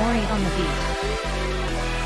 Mori on the beat.